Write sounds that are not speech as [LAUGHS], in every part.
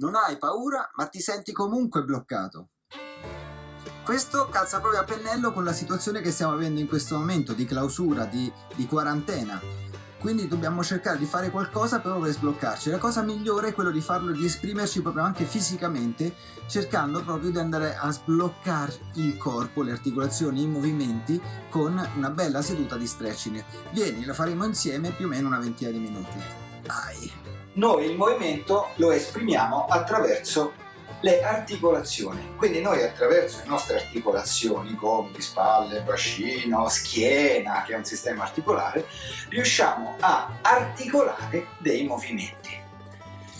Non hai paura, ma ti senti comunque bloccato. Questo calza proprio a pennello con la situazione che stiamo vivendo in questo momento di clausura, di, di quarantena. Quindi dobbiamo cercare di fare qualcosa proprio per sbloccarci. La cosa migliore è quello di farlo, di esprimerci proprio anche fisicamente, cercando proprio di andare a sbloccare il corpo, le articolazioni, i movimenti con una bella seduta di stretching. Vieni, lo faremo insieme più o meno una ventina di minuti. Vai! Noi il movimento lo esprimiamo attraverso le articolazioni. Quindi noi attraverso le nostre articolazioni, gomiti, spalle, bacino, schiena, che è un sistema articolare, riusciamo a articolare dei movimenti.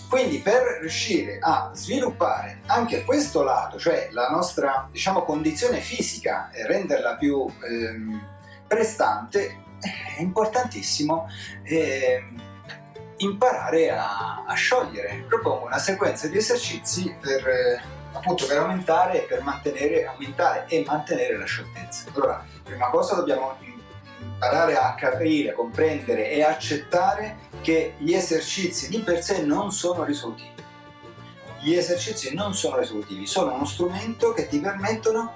Quindi per riuscire a sviluppare anche questo lato, cioè la nostra diciamo, condizione fisica e renderla più ehm, prestante, è importantissimo ehm, imparare a, a, sciogliere. Propongo una sequenza di esercizi per, eh, appunto, per aumentare, per mantenere, aumentare e mantenere la scioltezza. Allora, prima cosa dobbiamo imparare a capire, comprendere e accettare che gli esercizi di per sé non sono risolutivi. Gli esercizi non sono risolutivi, sono uno strumento che ti permettono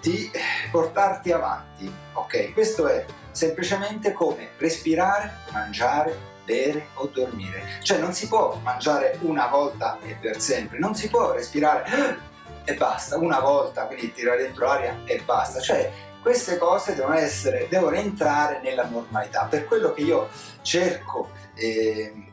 di portarti avanti. Ok, questo è semplicemente come respirare, mangiare, bere o dormire. Cioè non si può mangiare una volta e per sempre, non si può respirare e basta, una volta, quindi tirare dentro l'aria e basta. Cioè queste cose devono, essere, devono entrare nella normalità. Per quello che io cerco eh,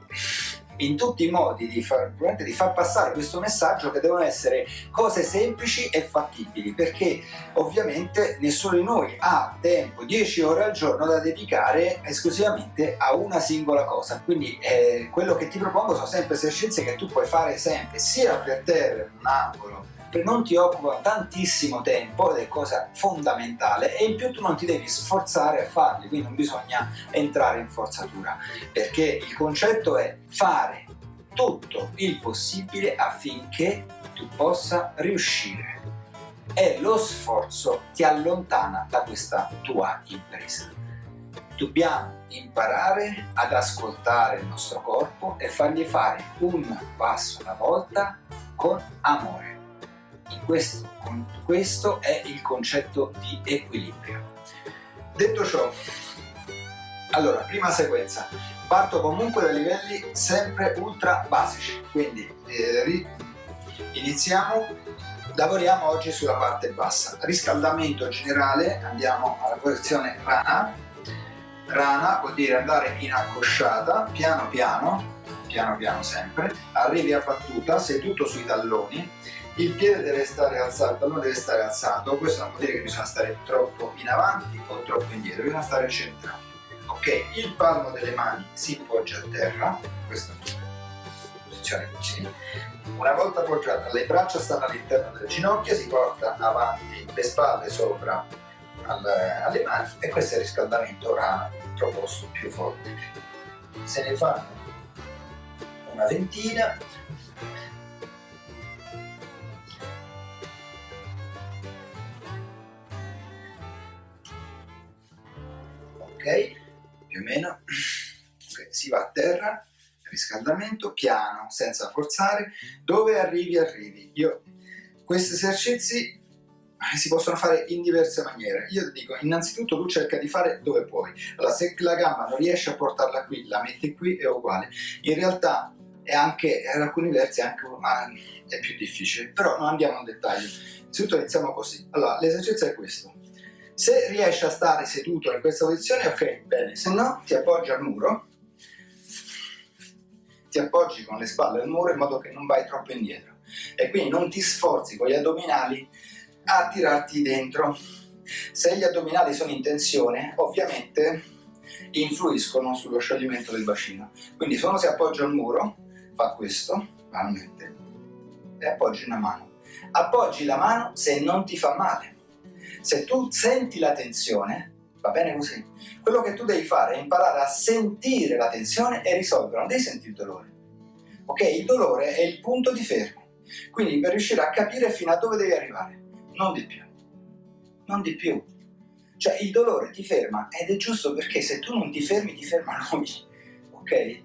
in tutti i modi di far, di far, passare questo messaggio che devono essere cose semplici e fattibili perché ovviamente nessuno di noi ha tempo 10 ore al giorno da dedicare esclusivamente a una singola cosa. Quindi eh, quello che ti propongo sono sempre esercizi che tu puoi fare sempre sia per terra in un angolo non ti occupa tantissimo tempo ed è cosa fondamentale e in più tu non ti devi sforzare a farli, quindi non bisogna entrare in forzatura, perché il concetto è fare tutto il possibile affinché tu possa riuscire e lo sforzo ti allontana da questa tua impresa. Dobbiamo imparare ad ascoltare il nostro corpo e fargli fare un passo alla volta con amore questo, questo è il concetto di equilibrio. Detto ciò, allora, prima sequenza, parto comunque da livelli sempre ultra basici, quindi eh, iniziamo, lavoriamo oggi sulla parte bassa. Riscaldamento generale, andiamo alla posizione rana, rana vuol dire andare in accosciata, piano piano, piano piano sempre, arrivi a battuta, seduto sui talloni, il piede deve stare alzato, tallone deve stare alzato, questo non vuol dire che bisogna stare troppo in avanti o troppo indietro, bisogna stare centrati. Ok, il palmo delle mani si poggia a terra, questa posizione così. Una volta appoggiata, le braccia stanno all'interno delle ginocchia, si porta avanti le spalle sopra alle mani e questo è il riscaldamento rana proposto più forte. Se ne fanno una ventina ok? Più o meno. [CLEARS THROAT] Okay, si va a terra, riscaldamento, piano, senza forzare. Dove arrivi, arrivi. Io, questi esercizi eh, si possono fare in diverse maniere. Io ti dico, innanzitutto tu cerca di fare dove puoi. Allora, se la gamba non riesci a portarla qui, la metti qui, è uguale. In realtà è anche, per alcuni versi anche, è più difficile, però non andiamo in dettaglio. Innanzitutto iniziamo così. Allora, l'esercizio è questo. Se riesci a stare seduto in questa posizione, ok, bene, se no ti appoggi al muro, ti appoggi con le spalle al muro in modo che non vai troppo indietro e quindi non ti sforzi con gli addominali a tirarti dentro. Se gli addominali sono in tensione, ovviamente influiscono sullo scioglimento del bacino. Quindi se uno si appoggia al muro, fa questo, banalmente, e appoggi una mano. Appoggi la mano se non ti fa male se tu senti la tensione, va bene così. Quello che tu devi fare è imparare a sentire la tensione e risolverla, non devi sentire il dolore. Ok? Il dolore è il punto di fermo. Quindi per riuscire a capire fino a dove devi arrivare, non di più. Non di più. Cioè il dolore ti ferma ed è giusto perché se tu non ti fermi ti ferma lui. Ok?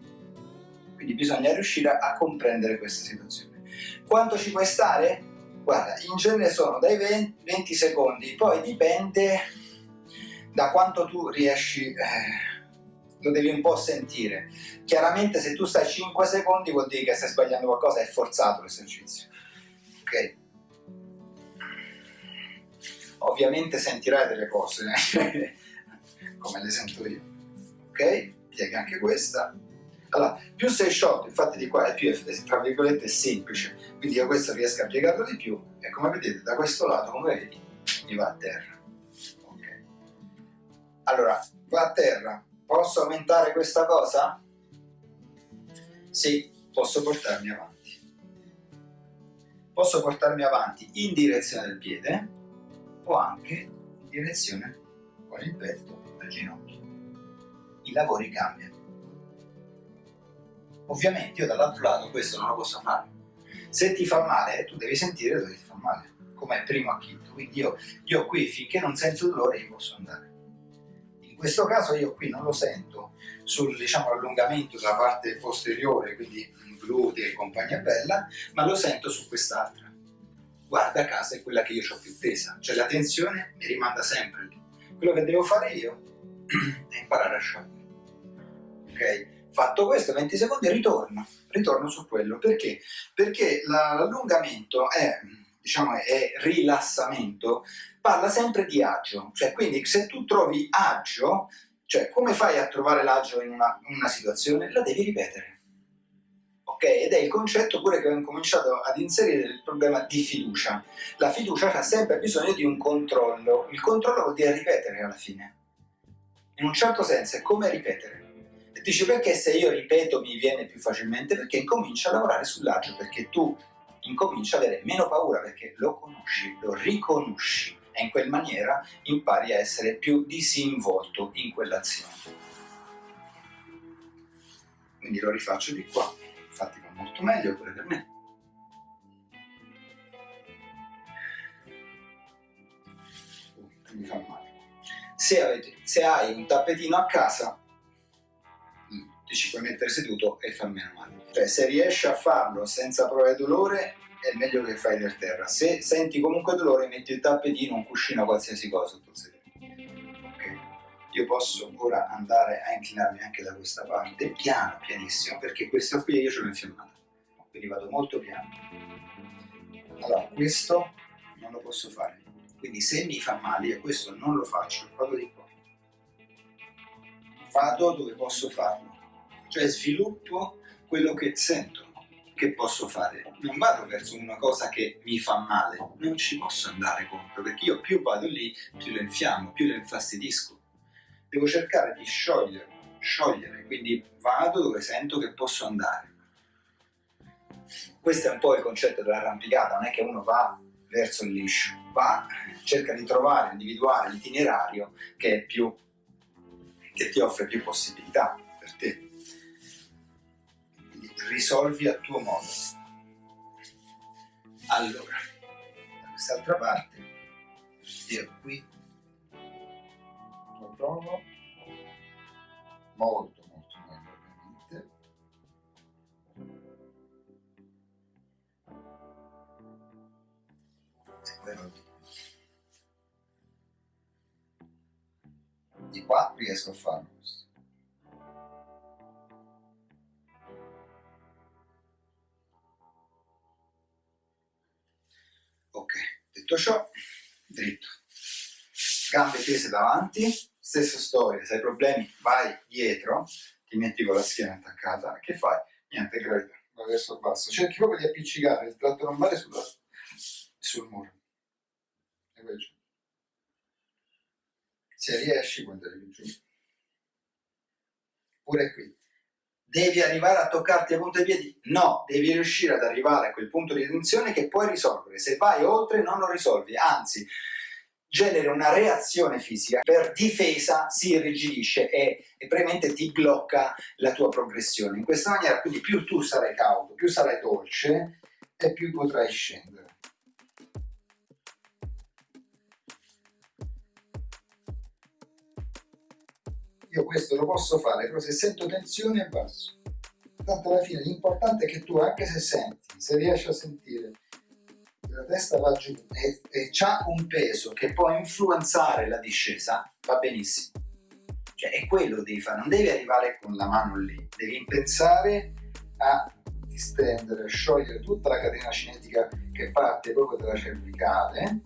Quindi bisogna riuscire a comprendere questa situazione. Quanto ci puoi stare? Guarda, in genere sono dai 20, 20 secondi, poi dipende da quanto tu riesci, eh, lo devi un po' sentire. Chiaramente se tu stai 5 secondi vuol dire che stai sbagliando qualcosa, è forzato l'esercizio. Ok? Ovviamente sentirai delle cose, [LAUGHS] come le sento io. Ok? Piega anche questa allora, più sei sciolto, infatti di qua è più, tra virgolette, semplice, quindi io questo riesco a piegarlo di più e come vedete da questo lato, come vedi, mi va a terra. Ok. Allora, va a terra, posso aumentare questa cosa? Sì, posso portarmi avanti. Posso portarmi avanti in direzione del piede o anche in direzione con il petto del ginocchio. I lavori cambiano. Ovviamente io dall'altro lato questo non lo posso fare. Se ti fa male, tu devi sentire dove ti fa male, come primo acchito. Quindi io, io qui, finché non sento dolore, io posso andare. In questo caso io qui non lo sento sul diciamo, della parte posteriore, quindi glutei e compagnia bella, ma lo sento su quest'altra. Guarda caso è quella che io ho più tesa, cioè la tensione mi rimanda sempre lì. Quello che devo fare io [CLEARS THROAT] è imparare a sciogliere. Ok? Fatto questo, 20 secondi, ritorno, ritorno su quello. Perché? Perché l'allungamento è, diciamo, è rilassamento, parla sempre di agio. Cioè, quindi se tu trovi agio, cioè come fai a trovare l'agio in una, una situazione? La devi ripetere. Ok? Ed è il concetto pure che ho incominciato ad inserire il problema di fiducia. La fiducia ha sempre bisogno di un controllo. Il controllo vuol dire ripetere alla fine. In un certo senso è come ripetere Dici perché se io ripeto mi viene più facilmente? Perché incomincio a lavorare sull'agio, perché tu incominci ad avere meno paura perché lo conosci, lo riconosci e in quel maniera impari a essere più disinvolto in quell'azione. Quindi lo rifaccio di qua, infatti va molto meglio pure per me. mi fa male. Se, avete, se hai un tappetino a casa, ti ci puoi mettere seduto e fa meno male. Cioè se riesci a farlo senza provare dolore è meglio che fai per terra. Se senti comunque dolore metti il tappetino, un cuscino, qualsiasi cosa? Io posso ora andare a inclinarmi anche da questa parte, piano, pianissimo, perché questo qui io ce l'ho infiammata. Quindi vado molto piano. Allora, questo non lo posso fare. Quindi se mi fa male, io questo non lo faccio, vado di qua. Vado dove posso farlo cioè sviluppo quello che sento che posso fare. Non vado verso una cosa che mi fa male, non ci posso andare contro, perché io più vado lì, più lo infiammo, più lo infastidisco. Devo cercare di sciogliere, sciogliere, quindi vado dove sento che posso andare. Questo è un po' il concetto dell'arrampicata, non è che uno va verso il liscio, va, cerca di trovare, individuare l'itinerario che, che ti offre più possibilità per te risolvi a tuo modo. Allora, da quest'altra parte, io qui lo provo molto molto meglio ovviamente. E quello di, di qua riesco a farlo questo. Detto ciò, dritto. Gambe tese davanti, stessa storia, se hai problemi vai dietro, ti metti con la schiena attaccata, che fai? Niente gravità, vai verso il basso. Cerchi proprio di appiccicare il tratto lombare sulla, sul muro. E vai giù. Se riesci puoi andare giù. Pure qui devi arrivare a toccarti a punta di piedi? No, devi riuscire ad arrivare a quel punto di tensione che puoi risolvere. Se vai oltre non lo risolvi, anzi genera una reazione fisica, per difesa si irrigidisce e, e premente ti blocca la tua progressione. In questa maniera quindi più tu sarai cauto, più sarai dolce e più potrai scendere. Io questo lo posso fare, però se sento tensione basso. tanto alla fine l'importante è che tu anche se senti, se riesci a sentire la testa va giù e, e ha un peso che può influenzare la discesa, va benissimo. Cioè è quello che devi fare, non devi arrivare con la mano lì, devi pensare a distendere, sciogliere tutta la catena cinetica che parte proprio dalla cervicale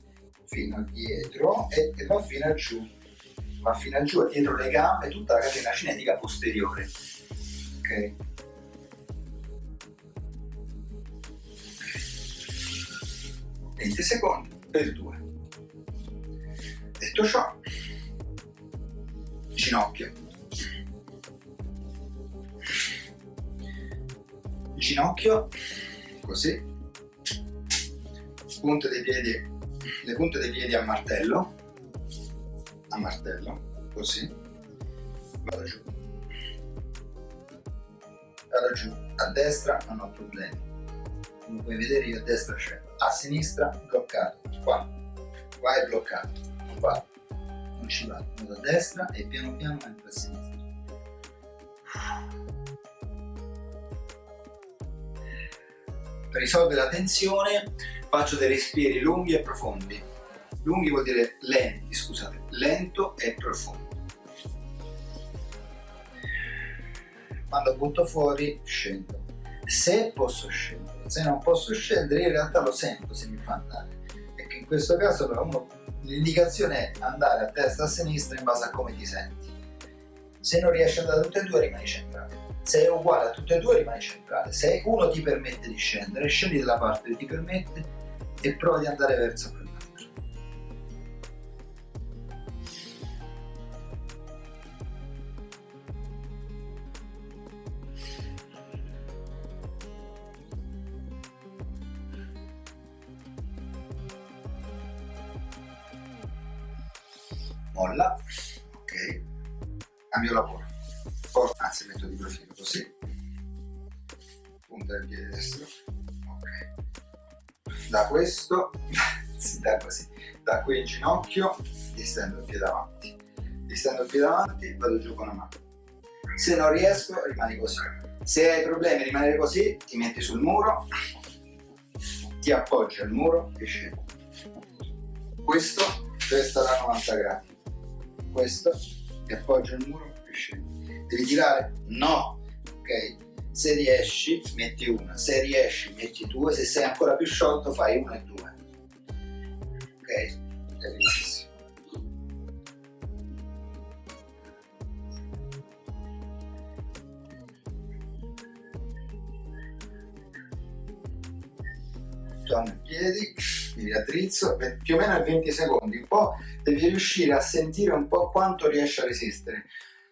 fino a dietro e, e va fino a giù, va fino a giù, dietro le gambe, tutta la catena cinetica posteriore. Ok? 20 secondi per 2. Detto ciò, ginocchio. Ginocchio, così, punte dei piedi, le punte dei piedi a martello, a martello, così, vado giù, vado giù, a destra non ho problemi, come puoi vedere io a destra scendo a sinistra bloccato, qua, qua è bloccato, qua, non ci va, vado a destra e piano piano entro a sinistra. Per risolvere la tensione faccio dei respiri lunghi e profondi. Lunghi vuol dire lenti, scusate, lento e profondo. Quando butto fuori scendo. Se posso scendere se non posso scendere in realtà lo sento se mi fa andare e che in questo caso però l'indicazione è andare a destra e a sinistra in base a come ti senti se non riesci ad andare a tutte e due rimani centrale se è uguale a tutte e due rimani centrale se uno ti permette di scendere scendi dalla parte che ti permette e prova di andare verso cambio lavoro, porto, anzi metto di profilo così, punta del piede destro, ok, da questo, [LAUGHS] da così, da qui in ginocchio, distendo il piede avanti, distendo il piede avanti, vado giù con la mano, se non riesco rimani così, se hai problemi a rimanere così, ti metti sul muro, ti appoggi al muro e scendi. Questo resta da 90 gradi questo ti appoggio il muro scendi devi tirare? no. Ok. Se riesci metti una. Se riesci metti due. Se sei ancora più sciolto fai una e due. Ok? È benissimo torno in piedi mi riaddrizzo più o meno a 20 secondi. Un po' devi riuscire a sentire un po' quanto riesci a resistere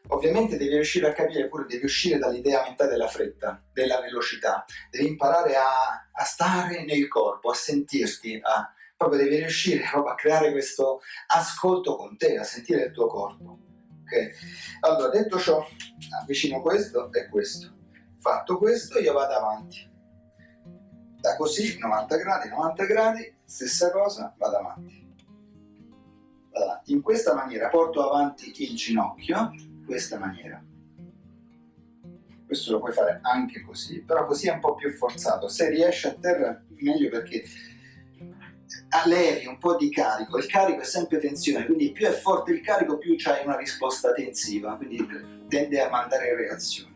ovviamente devi riuscire a capire pure devi uscire dall'idea mentale della fretta della velocità. Devi imparare a, a stare nel corpo a sentirti a, proprio devi riuscire [LAUGHS] proprio a creare questo ascolto con te a sentire il tuo corpo. Ok? Allora detto ciò avvicino questo e questo. Fatto questo io vado avanti. Da così 90 gradi 90 gradi stessa cosa vado avanti. Vado avanti in questa maniera porto avanti il ginocchio. in questa maniera. Questo lo puoi fare anche così però così è un po' più forzato. Se riesci a terra meglio perché allevi un po' di carico. Il carico è sempre tensione quindi più è forte il carico più c'hai una risposta tensiva quindi tende a mandare reazioni.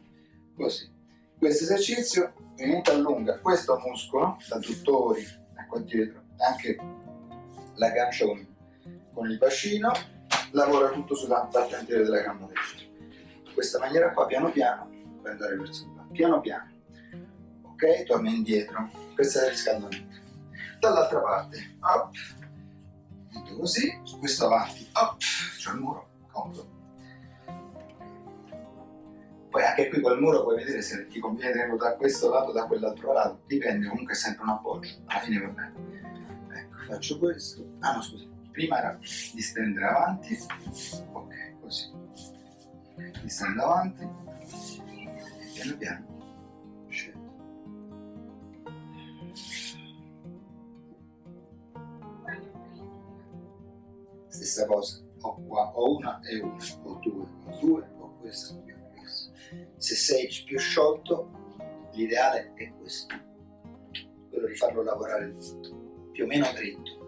Così. Questo esercizio ovviamente allunga questo muscolo, adduttori, qua dietro, anche la gancia con, con il bacino, lavora tutto sulla parte della gamba destra. In questa maniera qua, piano piano, puoi andare verso qua, piano piano. Ok? Torna indietro. Questo è il riscaldamento. Dall'altra parte, up, così, questo avanti, up, c'è il muro, comodo poi anche qui col muro puoi vedere se ti conviene tenerlo da questo lato o da quell'altro lato, dipende, comunque è sempre un appoggio, alla fine va bene. Ecco, faccio questo. Ah no, scusa, prima era distendere avanti, ok, così. Distendo avanti. E piano piano. Scendo. Stessa cosa, ho qua, ho una e una, ho due, ho due, ho questo, se sei più sciolto l'ideale è questo, quello di farlo lavorare più o meno dritto.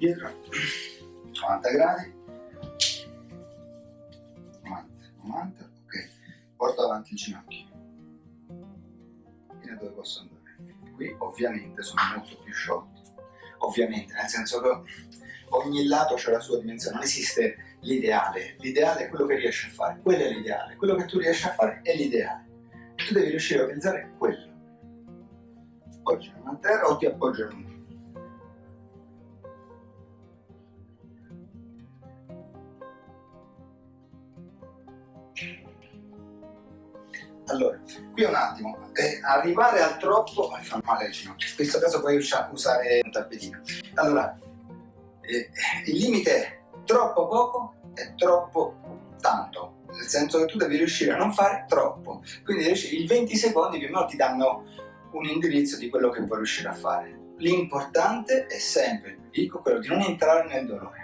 Prendi dietro, 90 gradi, 90, 90, ok, porto avanti il ginocchio, fino a dove posso andare. Qui ovviamente sono molto più sciolto, ovviamente, nel senso che ogni lato ha la sua dimensione, non esiste l'ideale, l'ideale è quello che riesci a fare, quello è l'ideale, quello che tu riesci a fare è l'ideale. Tu devi riuscire a pensare quello. Appoggi a terra o ti appoggi a un Allora, qui un attimo, eh, arrivare al troppo fa male al ginocchio, in questo caso puoi usare un tappetino. Allora, eh, il limite è troppo poco e troppo tanto, nel senso che tu devi riuscire a non fare troppo, quindi i 20 secondi più o meno ti danno un indirizzo di quello che puoi riuscire a fare. L'importante è sempre, dico, quello di non entrare nel dolore.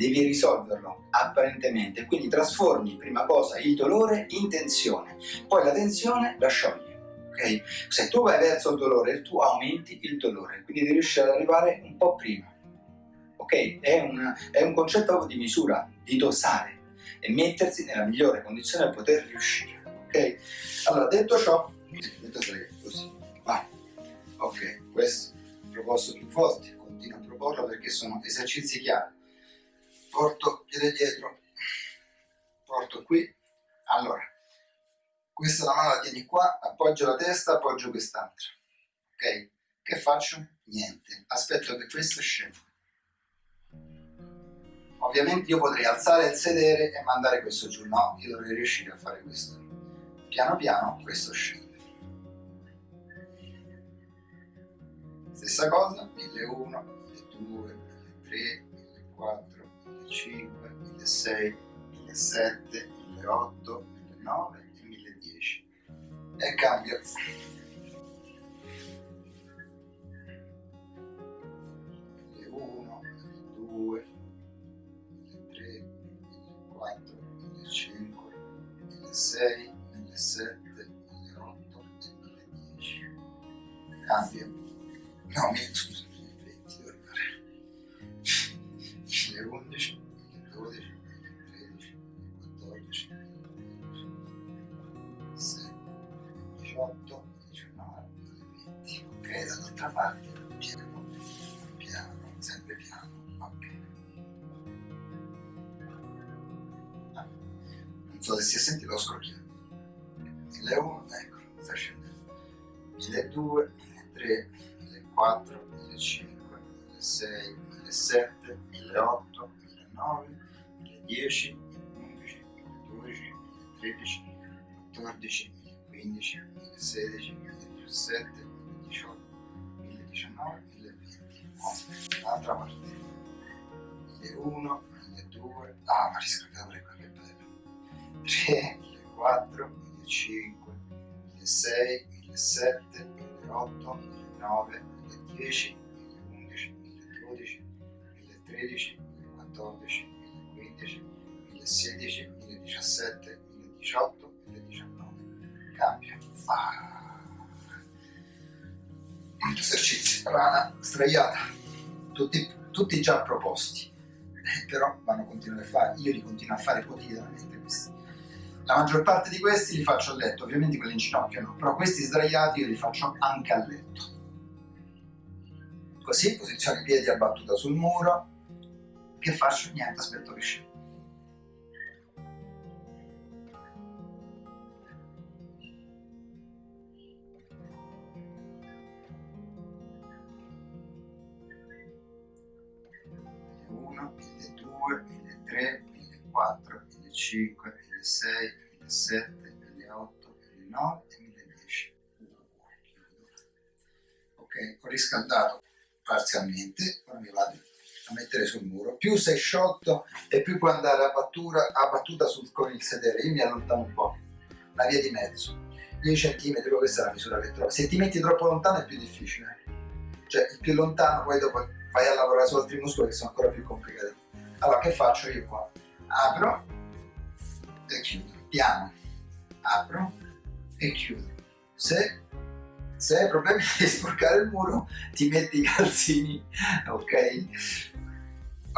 Devi risolverlo apparentemente, quindi trasformi prima cosa il dolore in tensione, poi la tensione la sciogli. Okay? Se tu vai verso il dolore, tu aumenti il dolore, quindi devi riuscire ad arrivare un po' prima ok? È un, è un concetto di misura, di dosare e mettersi nella migliore condizione per poter riuscire, ok? Allora, detto ciò, detto così, vai, ok, questo proposto più forte, continuo a proporlo perché sono esercizi chiari. Porto piede dietro, porto qui, allora, questa la mano la tieni qua, appoggio la testa, appoggio quest'altra, ok? Che faccio? Niente, aspetto che questo scenda Ovviamente io potrei alzare il sedere e mandare questo giù, no, io dovrei riuscire a fare questo. Piano piano questo scende. Stessa cosa, 1001, 1002, 1003, 1004, 1005, 1006, 1007, 1008, 1009 e 1010. E cambio. 1006, 1007, 1008 e 1010. Cambia. No, scusa, 1011, 1012, 1013, 1014, 1015, 18, 19, 20. Ok, dall'altra parte piano, piano, sempre piano. non so se si è sentito lo scrocchiato 1001 ecco sta scendendo 1002 1003 1004 1005 1006 1007 1008 1009 1010 11 12 13 14 15 16 17 18 1019 1020 l'altra parte. 1001 1002 ah ma riscaldato le qua 3, 4, 5, 6, 7, 8, 9, 10, 11, 12, 13, 14, 15, 16, 17, 18, 19. Cambia. Ah. Esercizi, rana straiata, tutti, tutti già proposti, eh, però vanno continuare a fare, io li continuo a fare quotidianamente questi. La maggior parte di questi li faccio a letto, ovviamente quelli in ginocchio no, però questi sdraiati io li faccio anche a letto. Così, posiziono i piedi a battuta sul muro, che faccio? Niente, aspetto che scendo. Uno, le due, le tre, le quattro, le cinque, 1006, 1007, 1008, 1009 e 1010. Ok, ho riscaldato parzialmente, ora mi vado a mettere sul muro. Più sei sciolto e più puoi andare a battuta, a battuta sul, con il sedere. Io mi allontano un po', la via di mezzo. 10 cm, questa è la misura che trovo. Se ti metti troppo lontano è più difficile. Cioè, il più lontano poi dopo vai a lavorare su altri muscoli che sono ancora più complicati. Allora che faccio io qua? Apro e chiudo, piano, apro e chiudo. Se, se hai problemi [LAUGHS] di sporcare il muro, ti metti i calzini, ok?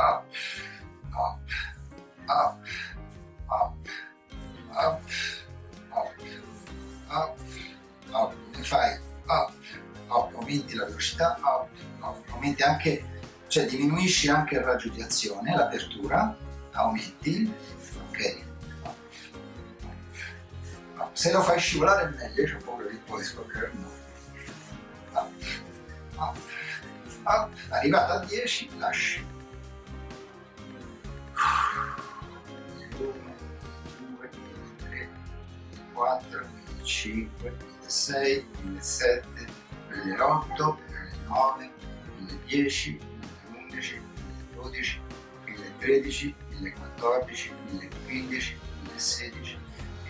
Up, up, up, up, up, up, up, up, e fai up, up, aumenti la velocità, up, up, aumenti anche, cioè diminuisci anche il raggio di azione, l'apertura, aumenti, ok? Se lo fai scivolare meglio, c'ho paura che poi sporcare il muro. Up, up, up, arrivato a 10, lasci. 1, 2, 3, 4, 5, 6, 7, 8, 9, 10, 11, 12, 13, 14, 15, 16,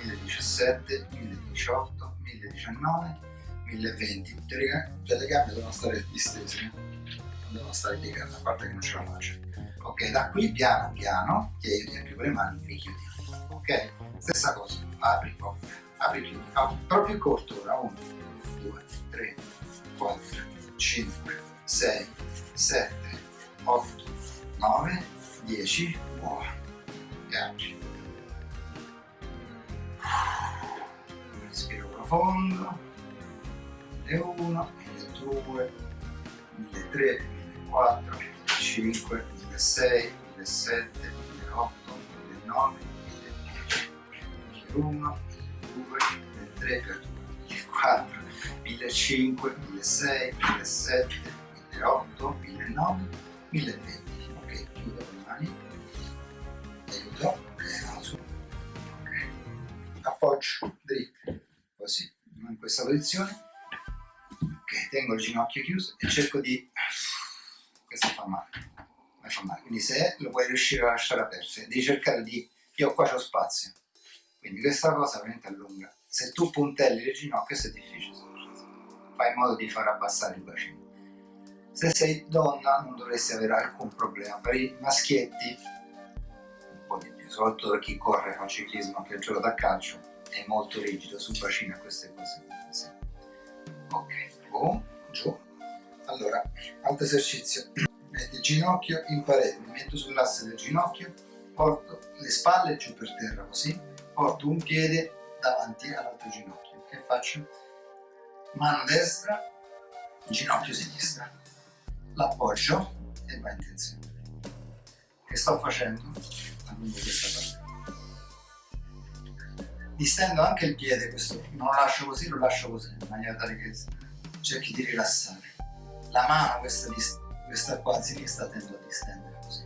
1017, 1018, 1019, 1020. Tutte le, cioè le gambe devono stare distese, non devono stare piegate, a parte che non ce la faccio. Ok, da qui piano piano, che io riempio con le mani, richiudi. Ok? Stessa cosa, apri, oh, apri, chiudi. Proprio corto ora, 1, 2, 3, 4, 5, 6, 7, 8, 9, 10, buono. E apri. Respiro profondo. 1001, 1002, 1003, 1004, 1005, 1006, 1007, 1008, 1009, 1010. 1001, 1002, 1003, 1004, 1005, 1006, 1007, 1008, 1009, 1020. Ok, chiudo le mani. Aiuto. Ok. Appoggio dritto. Così, in questa posizione. Ok, tengo il ginocchio chiuso e cerco di... Questo fa male. Fa male. Quindi se lo puoi riuscire a lasciare aperto, devi cercare di... Io qua c'ho spazio. Quindi questa cosa veramente allunga. Se tu puntelli le ginocchia è difficile. Fai in modo di far abbassare il bacino. Se sei donna non dovresti avere alcun problema. Per i maschietti un po' di più, soprattutto per chi corre con ciclismo che gioca da calcio, è molto rigido sul bacino e queste cose. Ok, boom, giù. Allora, altro esercizio. Ginocchio in parete, mi metto sull'asse del ginocchio, porto le spalle giù per terra così, porto un piede davanti all'altro ginocchio. Che faccio? Mano destra, ginocchio sinistra. L'appoggio e va in tensione. Che sto facendo? Allungo questa parte. Distendo anche il piede, questo non lo lascio così, lo lascio così, in maniera tale che cerchi di rilassare. La mano, questa, questa qua a sinistra, tendo a distendere così.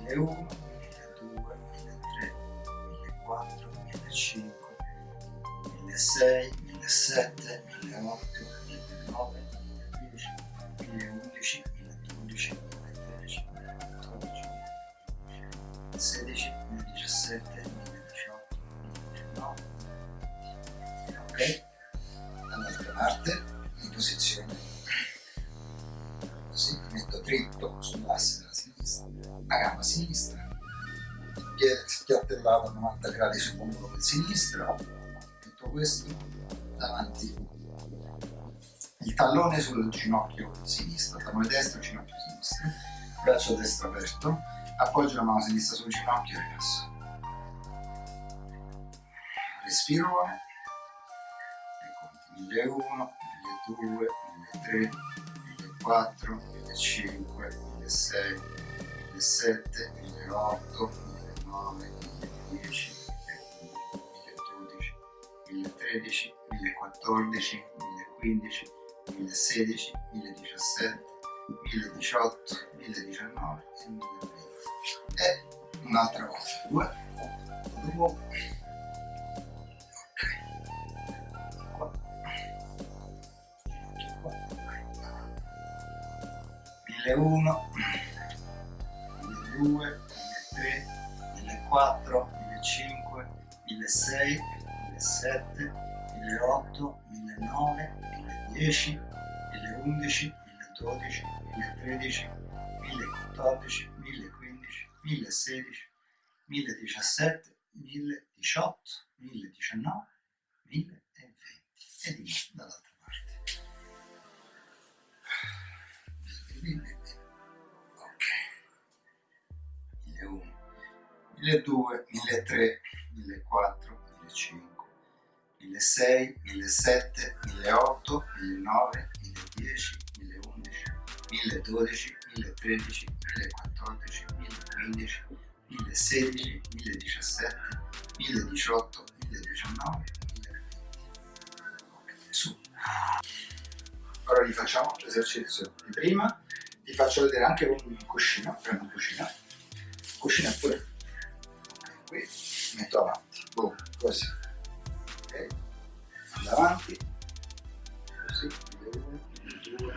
1001, 1002, 1003, 1004, 1005, 1006, 1007, 1008, 1009, 1010, 1011, 1012, 1013, 1014, 2016, 2017, 2018, 2019. Ok? Dall'altra parte, in posizione. Dritto sull'asse della sinistra, la gamba sinistra, piede spiattellato a 90 gradi sul muro del sinistro, tutto questo davanti il tallone sul ginocchio sinistro, tallone destro, ginocchio sinistro, braccio destro aperto, appoggio la mano sinistra sul ginocchio e rilasso. Respiro e conti 1001, 1002, 1003, 1004, 1005, 1006, 1007, 1008, 1009, 1010, 1011, 1012, 1013, 1014, 1015, 1016, 1017, 1018, 1019 e 1020. E un'altra volta, due, due, 1001, 1002, 1003, 1004, 1005, 1006, 1007, 1008, 1009, 1010, 1011, 1012, 1013, 1014, 1015, 1016, 1017, 1018, 1019, 1020 e nuovo dall'altra Ok. 1001, 1200, 1300, 1400, 1500, 1600, 1700, 1800, 1900, 1010, 1011, 1012, 1013, 1014, 1015, 1016, 1017, 1018, 1019, 1020. Ok, su. Ora rifacciamo l'esercizio di prima, ti faccio vedere anche un cuscino, prendo un cuscino, cuscino pure, qui metto avanti, boom, così, ok, ando avanti, così, 1, 2,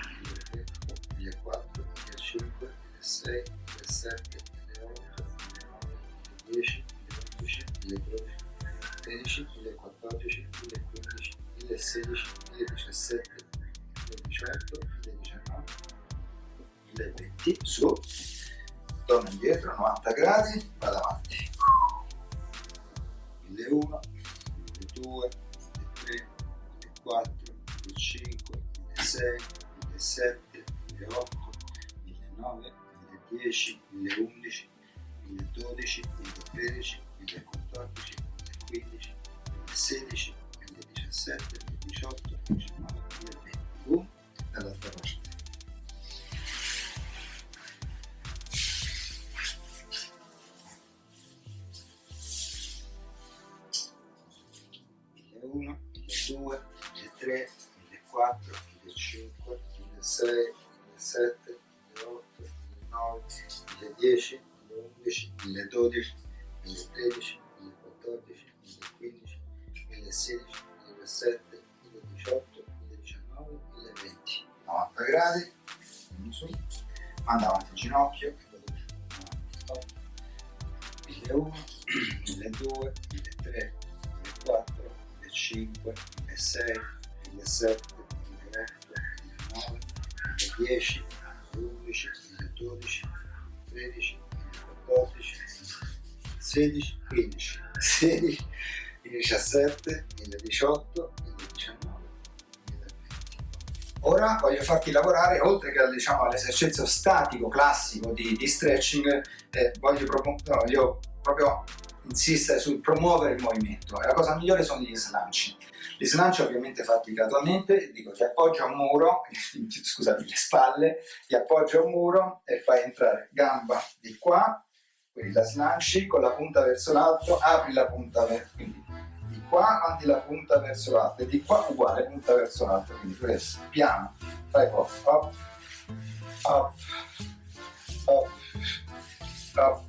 3, 4, 5, 6, 7, 8, 9, 10, 11, 12, 13, 14, 15, 16, 17, 18, 19, 20, su, torno indietro, 90 gradi, vado avanti. 1001, 1002, 1003, 1004, 1005, 1006, 1007, 1008, 1009, 1010, 1011, 1012, 1013, 1014, 1015, 1016, 1017, 1018, 2019, 2020. Boom, a las demás. 2010, 2011, 2012, 13, 14, 16, 15, 16, 17, 2018, 2019, 2020. Ora voglio farti lavorare, oltre che diciamo, all'esercizio statico classico di, di stretching, eh, voglio, no, voglio proprio insistere sul promuovere il movimento la cosa migliore sono gli slanci. Gli slanci ovviamente fatti gradualmente, dico ti appoggio a un muro, [LAUGHS] scusate le spalle, ti appoggio a un muro e fai entrare gamba di qua, quindi la slanci con la punta verso l'alto, apri la punta verso, quindi di qua mandi la punta verso l'alto e di qua uguale punta verso l'alto, quindi questo, piano, fai poi, up, up, up, up,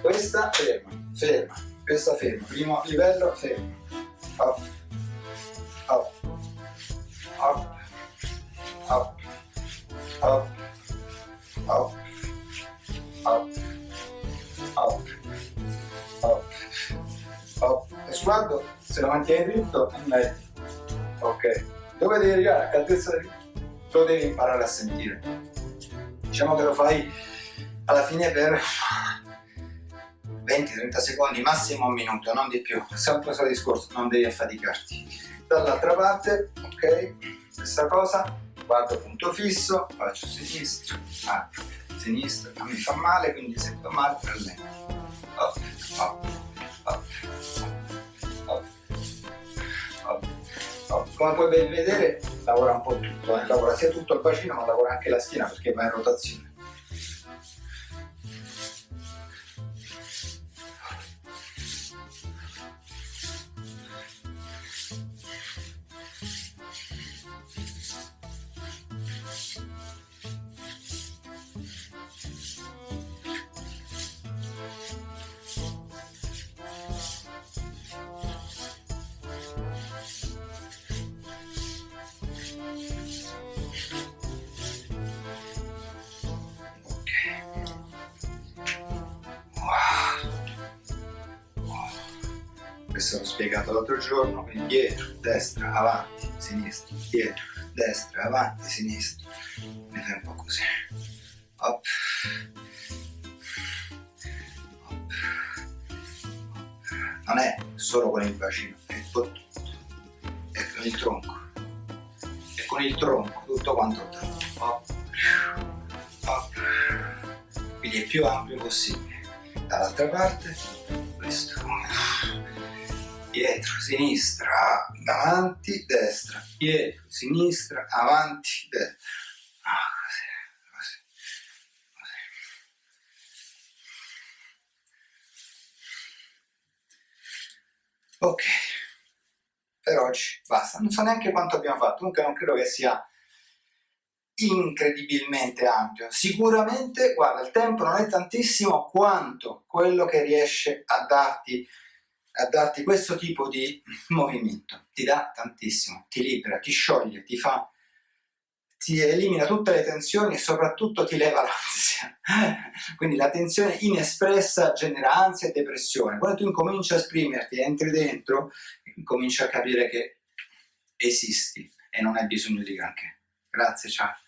questa ferma, ferma, questa ferma, primo livello ferma, up, up, up, up, up, up, up, up, up. E sguardo, se lo mantieni dritto, è meglio. Ok. Dove devi arrivare? A che altezza Lo devi imparare a sentire. Diciamo che lo fai alla fine per 20-30 secondi, massimo un minuto, non di più. Sempre il suo discorso, non devi affaticarti. Dall'altra parte, ok, stessa cosa, guardo punto fisso, faccio sinistro, apro, sinistro, a me fa male, quindi se fa male prendo. Up, up, up, up, up, up. Come puoi ben vedere lavora un po' tutto, eh? lavora sia tutto il bacino ma lavora anche la schiena perché va in rotazione. Questo l'ho spiegato l'altro giorno, quindi dietro, destra, avanti, sinistro, dietro, destra, avanti, sinistro, mi fai così, Hop. non è solo con il bacino, è con tutto, è con il tronco, è con il tronco, tutto quanto. Up, up. Quindi è più ampio possibile. Dall'altra parte. Dietro, sinistra, avanti, destra, dietro, sinistra, avanti, destra. Ah, così, così, così. Ok, per oggi basta. Non so neanche quanto abbiamo fatto, comunque non credo che sia incredibilmente ampio. Sicuramente, guarda, il tempo non è tantissimo quanto quello che riesce a darti, a darti questo tipo di [CLEARS THROAT] movimento. Ti dà tantissimo, ti libera, ti scioglie, ti fa ti elimina tutte le tensioni e soprattutto ti leva [LAUGHS] l'ansia. Quindi la tensione inespressa genera ansia e depressione. Quando tu incominci a esprimerti, entri dentro, incominci a capire che esisti e non hai bisogno di granché. Grazie, ciao.